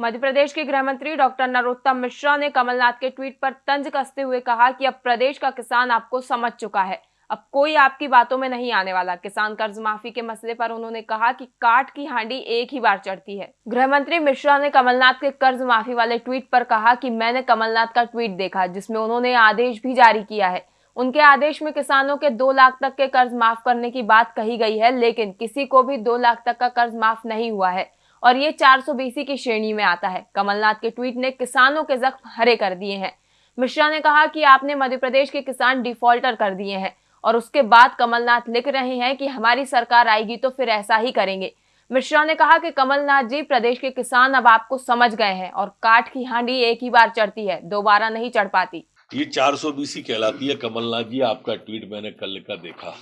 मध्य प्रदेश के गृह मंत्री डॉक्टर नरोत्तम मिश्रा ने कमलनाथ के ट्वीट पर तंज कसते हुए कहा कि अब प्रदेश का किसान आपको समझ चुका है। अब कोई आपकी बातों में नहीं आने वाला। किसान कर्ज माफ़ी के मसले पर उन्होंने कहा कि काट की हांडी एक ही बार चढ़ती है। गृह मंत्री मिश्रा ने कमलनाथ के कर्ज माफ़ी वाले ट्वीट पर कहा कि मैंने कमलनाथ का ट्वीट देखा, जिसमें उन्होंने आदेश भी जारी किया है। उनके आदेश में किसानों के दो लाख तक के कर्ज माफ़ करने की बात कही गई है, लेकिन किसी को भी दो लाख तक का कर्ज माफ़ नहीं हुआ है। और ये चार सौ बीसी की श्रेणी में आता है। कमलनाथ के ट्वीट ने किसानों के जख्म हरे कर दिए हैं। मिश्रा ने कहा कि आपने मध्य प्रदेश के किसान डिफॉल्टर कर दिए हैं और उसके बाद कमलनाथ लिख रहे हैं कि हमारी सरकार आएगी तो फिर ऐसा ही करेंगे। मिश्रा ने कहा कि कमलनाथ जी, प्रदेश के किसान अब आपको समझ गए हैं और काट की हांडी एक ही बार चढ़ती है, दोबारा नहीं चढ़ पाती। ये चार सौ बीसी कहलाती है। कमलनाथ जी, आपका ट्वीट मैंने कल का देखा।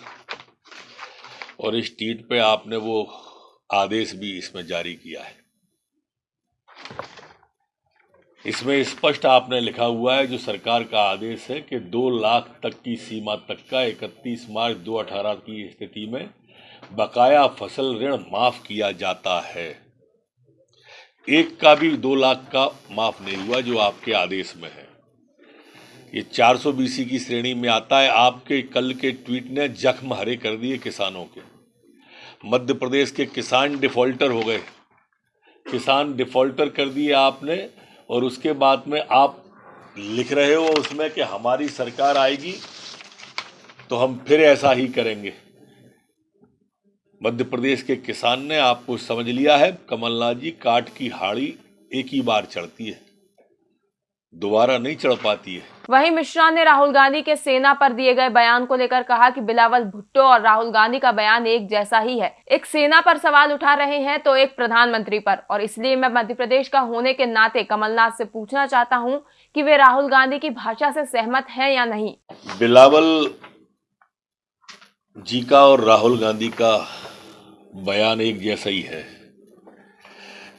और इस ट्वीट पे आपने वो आदेश भी इसमें जारी किया है। इसमें स्पष्ट आपने लिखा हुआ है, जो सरकार का आदेश है कि दो लाख तक की सीमा तक का 31 मार्च 2018 की स्थिति में बकाया फ़सल ऋण माफ़ किया जाता है। एक का भी दो लाख का माफ़ नहीं हुआ, जो आपके आदेश में है। ये 400 बीसी की श्रेणी में आता है। आपके कल के ट्वीट ने जख्म हरे कर दिए किसानों के। मध्य प्रदेश के किसान डिफॉल्टर हो गए। किसान डिफॉल्टर कर दिए आपने, और उसके बाद में आप लिख रहे हो उसमें कि हमारी सरकार आएगी तो हम फिर ऐसा ही करेंगे। मध्य प्रदेश के किसान ने आपको समझ लिया है, कमलनाथ जी काट की हाड़ी एक ही बार चढ़ती है। दोबारा नहीं चढ़ पाती है। वहीं मिश्रा ने राहुल गांधी के सेना पर दिए गए बयान को लेकर कहा कि बिलावल भुट्टो और राहुल गांधी का बयान एक जैसा ही है। एक सेना पर सवाल उठा रहे हैं तो एक प्रधानमंत्री पर और इसलिए मैं मध्य प्रदेश का होने के नाते कमलनाथ से पूछना चाहता हूँ कि वे राहुल गांधी की भाषा से सहमत हैं या नहीं। बिलावल जी का और राहुल गांधी का बयान एक जैसा ही है।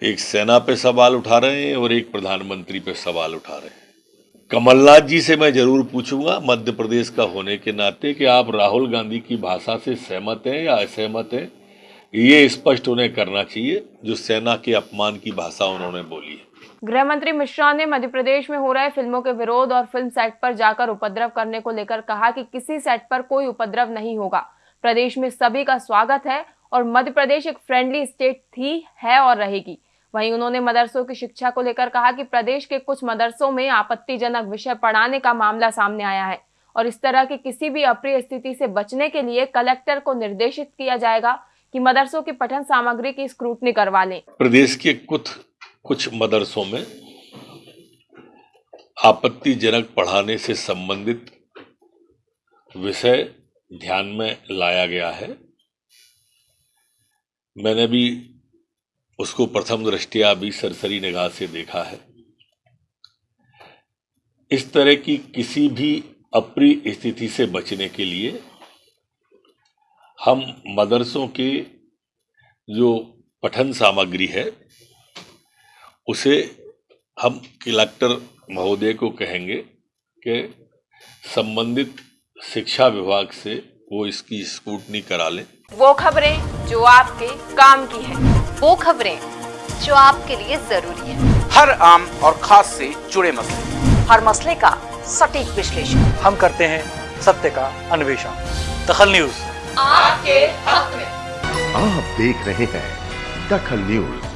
एक सेना पे सवाल उठा रहे हैं और एक प्रधानमंत्री पे सवाल उठा रहे हैं। कमलनाथ जी से मैं ज़रूर पूछूँगा, मध्य प्रदेश का होने के नाते कि आप राहुल गांधी की भाषा से सहमत हैं या असहमत हैं? ये स्पष्ट उन्हें करना चाहिए, जो सेना के अपमान की भाषा उन्होंने बोली है। गृह मंत्री मिश्रा ने मध्य प्रदेश में हो रहे फ़िल्मों के विरोध और फ़िल्म सेट पर जाकर उपद्रव करने को लेकर कहा कि किसी सेट पर कोई उपद्रव नहीं होगा। प्रदेश में सभी का स्वागत है और मध्य प्रदेश एक फ्रेंडली स्टेट थी, है और रहेगी। वहीं उन्होंने मदरसों की शिक्षा को लेकर कहा कि प्रदेश के कुछ मदरसों में आपत्तिजनक विषय पढ़ाने का मामला सामने आया है और इस तरह की किसी भी अप्रिय स्थिति से बचने के लिए कलेक्टर को निर्देशित किया जाएगा कि मदरसों की पठन सामग्री की स्क्रूटनी करवा लें। प्रदेश के कुछ कुछ मदरसों में आपत्तिजनक पढ़ाने से संबंधित विषय ध्यान में लाया गया है। मैंने भी उसको प्रथम दृष्टिया भी सरसरी निगाह से देखा है। इस तरह की किसी भी अप्रिय स्थिति से बचने के लिए हम मदरसों के जो पठन सामग्री है, उसे हम कलेक्टर महोदय को कहेंगे कि संबंधित शिक्षा विभाग से वो इसकी स्कूटनी करा लें। वो खबरें जो आपके काम की है। वो खबरें जो आपके लिए ज़रूरी है। हर आम और खास से जुड़े मसले। हर मसले का सटीक विश्लेषण। हम करते हैं सत्य का अन्वेषण। दखल न्यूज़। आपके हक में। आप देख रहे हैं दखल न्यूज़।